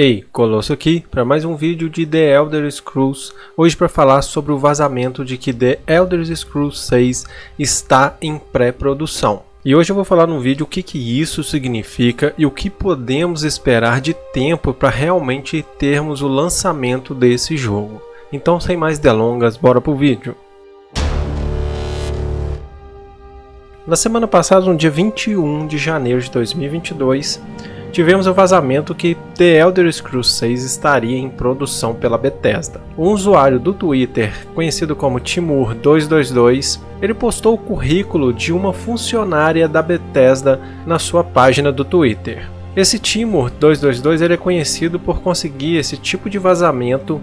Ei, Colosso aqui para mais um vídeo de The Elder Scrolls, hoje para falar sobre o vazamento de que The Elder Scrolls 6 está em pré-produção. E hoje eu vou falar no vídeo o que, que isso significa e o que podemos esperar de tempo para realmente termos o lançamento desse jogo. Então sem mais delongas, bora pro vídeo. Na semana passada, no dia 21 de janeiro de 2022, tivemos o vazamento que The Elder Scrolls 6 estaria em produção pela Bethesda. Um usuário do Twitter, conhecido como Timur222, ele postou o currículo de uma funcionária da Bethesda na sua página do Twitter. Esse Timur 222 ele é conhecido por conseguir esse tipo de vazamento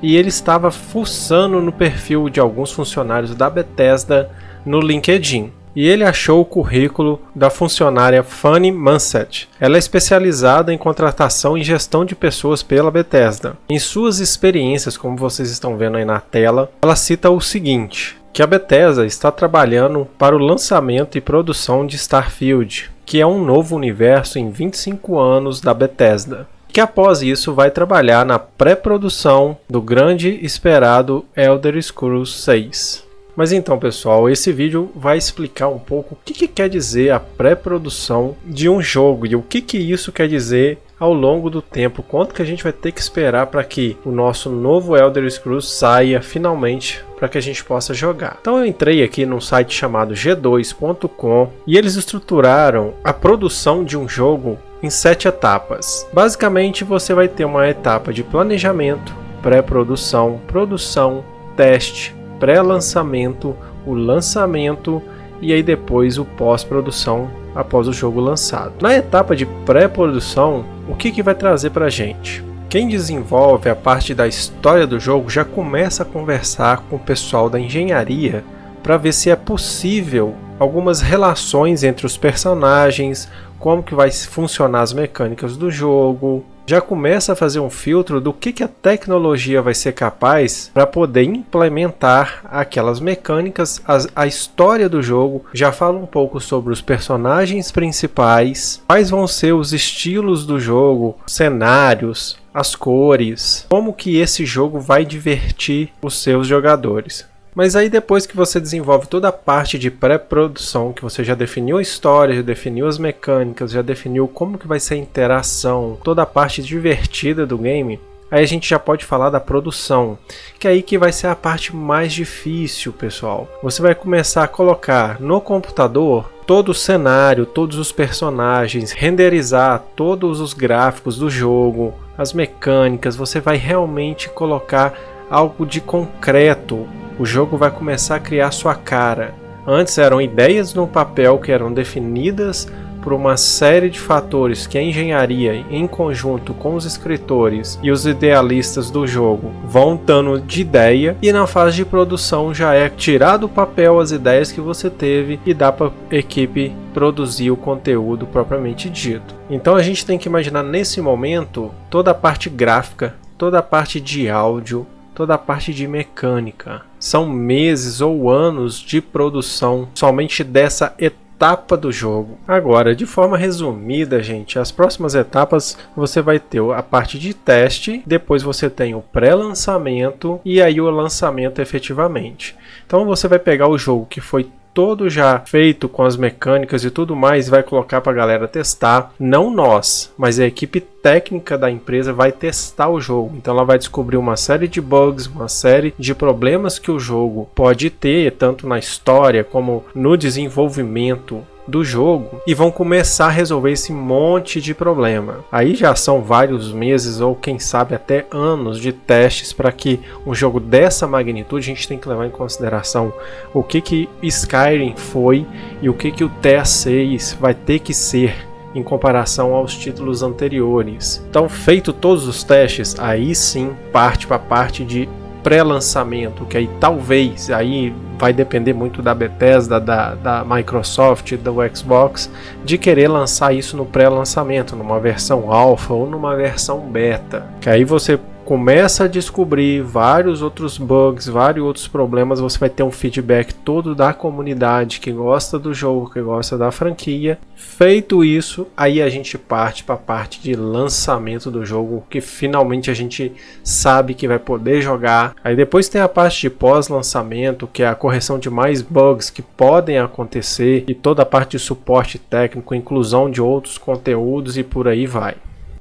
e ele estava fuçando no perfil de alguns funcionários da Bethesda no LinkedIn e ele achou o currículo da funcionária Fanny Mansett. Ela é especializada em contratação e gestão de pessoas pela Bethesda. Em suas experiências, como vocês estão vendo aí na tela, ela cita o seguinte, que a Bethesda está trabalhando para o lançamento e produção de Starfield, que é um novo universo em 25 anos da Bethesda que após isso vai trabalhar na pré-produção do grande esperado Elder Scrolls 6. Mas então pessoal, esse vídeo vai explicar um pouco o que, que quer dizer a pré-produção de um jogo e o que, que isso quer dizer ao longo do tempo, quanto que a gente vai ter que esperar para que o nosso novo Elder Scrolls saia finalmente para que a gente possa jogar. Então eu entrei aqui num site chamado g2.com e eles estruturaram a produção de um jogo em sete etapas. Basicamente você vai ter uma etapa de planejamento, pré-produção, produção, teste, pré-lançamento, o lançamento e aí depois o pós-produção após o jogo lançado. Na etapa de pré-produção, o que, que vai trazer para a gente? Quem desenvolve a parte da história do jogo já começa a conversar com o pessoal da engenharia para ver se é possível algumas relações entre os personagens, como que vai funcionar as mecânicas do jogo, já começa a fazer um filtro do que, que a tecnologia vai ser capaz para poder implementar aquelas mecânicas, as, a história do jogo, já fala um pouco sobre os personagens principais, quais vão ser os estilos do jogo, cenários, as cores, como que esse jogo vai divertir os seus jogadores. Mas aí depois que você desenvolve toda a parte de pré-produção, que você já definiu a história, já definiu as mecânicas, já definiu como que vai ser a interação, toda a parte divertida do game, aí a gente já pode falar da produção, que é aí que vai ser a parte mais difícil, pessoal. Você vai começar a colocar no computador todo o cenário, todos os personagens, renderizar todos os gráficos do jogo, as mecânicas, você vai realmente colocar algo de concreto o jogo vai começar a criar sua cara. Antes eram ideias no papel que eram definidas por uma série de fatores que a engenharia, em conjunto com os escritores e os idealistas do jogo, vão dando de ideia, e na fase de produção já é tirar do papel as ideias que você teve e dá para a equipe produzir o conteúdo propriamente dito. Então a gente tem que imaginar nesse momento toda a parte gráfica, toda a parte de áudio, toda a parte de mecânica. São meses ou anos de produção somente dessa etapa do jogo. Agora, de forma resumida, gente, as próximas etapas você vai ter a parte de teste, depois você tem o pré-lançamento e aí o lançamento efetivamente. Então você vai pegar o jogo que foi todo já feito com as mecânicas e tudo mais, vai colocar para a galera testar. Não nós, mas a equipe técnica da empresa vai testar o jogo. Então ela vai descobrir uma série de bugs, uma série de problemas que o jogo pode ter, tanto na história como no desenvolvimento do jogo e vão começar a resolver esse monte de problema. Aí já são vários meses ou quem sabe até anos de testes para que um jogo dessa magnitude a gente tem que levar em consideração o que que Skyrim foi e o que que o TA6 vai ter que ser em comparação aos títulos anteriores. Então, feito todos os testes, aí sim parte para a parte de pré-lançamento, que aí talvez aí vai depender muito da Bethesda, da, da Microsoft, do Xbox, de querer lançar isso no pré-lançamento, numa versão alpha ou numa versão beta. Que aí você começa a descobrir vários outros bugs, vários outros problemas, você vai ter um feedback todo da comunidade que gosta do jogo, que gosta da franquia. Feito isso, aí a gente parte para a parte de lançamento do jogo, que finalmente a gente sabe que vai poder jogar. Aí depois tem a parte de pós-lançamento, que é a correção de mais bugs que podem acontecer e toda a parte de suporte técnico, inclusão de outros conteúdos e por aí vai.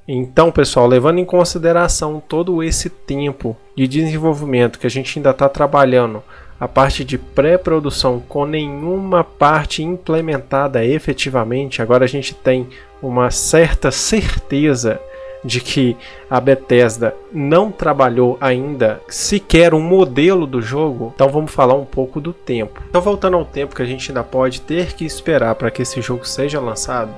Então, pessoal, levando em consideração todo esse tempo de desenvolvimento que a gente ainda está trabalhando, a parte de pré-produção com nenhuma parte implementada efetivamente, agora a gente tem uma certa certeza de que a Bethesda não trabalhou ainda sequer um modelo do jogo, então vamos falar um pouco do tempo. Então voltando ao tempo que a gente ainda pode ter que esperar para que esse jogo seja lançado,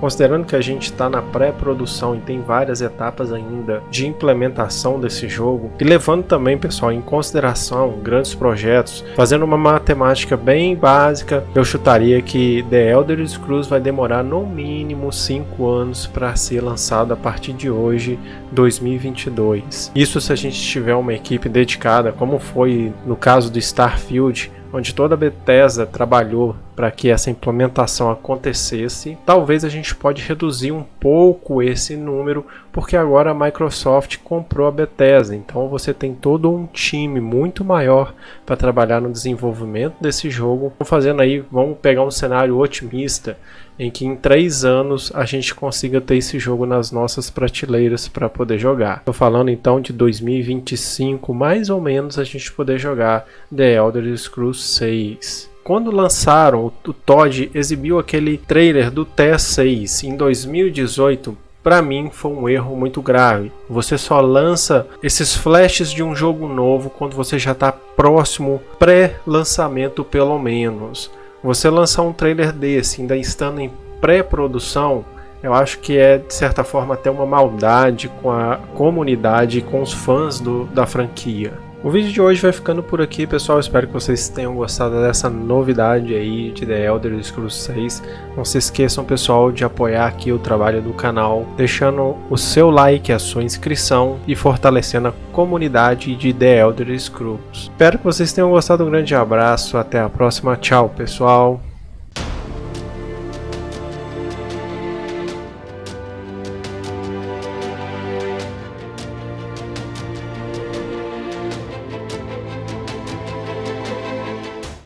considerando que a gente está na pré-produção e tem várias etapas ainda de implementação desse jogo, e levando também, pessoal, em consideração grandes projetos, fazendo uma matemática bem básica, eu chutaria que The Elder Scrolls vai demorar no mínimo 5 anos para ser lançado a partir de hoje, 2022. Isso se a gente tiver uma equipe dedicada, como foi no caso do Starfield, onde toda a Bethesda trabalhou para que essa implementação acontecesse, talvez a gente pode reduzir um pouco esse número, porque agora a Microsoft comprou a Bethesda, então você tem todo um time muito maior para trabalhar no desenvolvimento desse jogo. Fazendo aí, vamos pegar um cenário otimista, em que em três anos a gente consiga ter esse jogo nas nossas prateleiras para poder jogar. Estou falando então de 2025, mais ou menos, a gente poder jogar The Elder Scrolls 6. Quando lançaram, o Todd exibiu aquele trailer do TS6 em 2018, para mim foi um erro muito grave. Você só lança esses flashes de um jogo novo quando você já está próximo pré-lançamento pelo menos. Você lançar um trailer desse, ainda estando em pré-produção, eu acho que é de certa forma até uma maldade com a comunidade com os fãs do, da franquia. O vídeo de hoje vai ficando por aqui, pessoal. Espero que vocês tenham gostado dessa novidade aí de The Elder Scrolls 6. Não se esqueçam, pessoal, de apoiar aqui o trabalho do canal, deixando o seu like, a sua inscrição e fortalecendo a comunidade de The Elder Scrolls. Espero que vocês tenham gostado. Um grande abraço, até a próxima. Tchau, pessoal.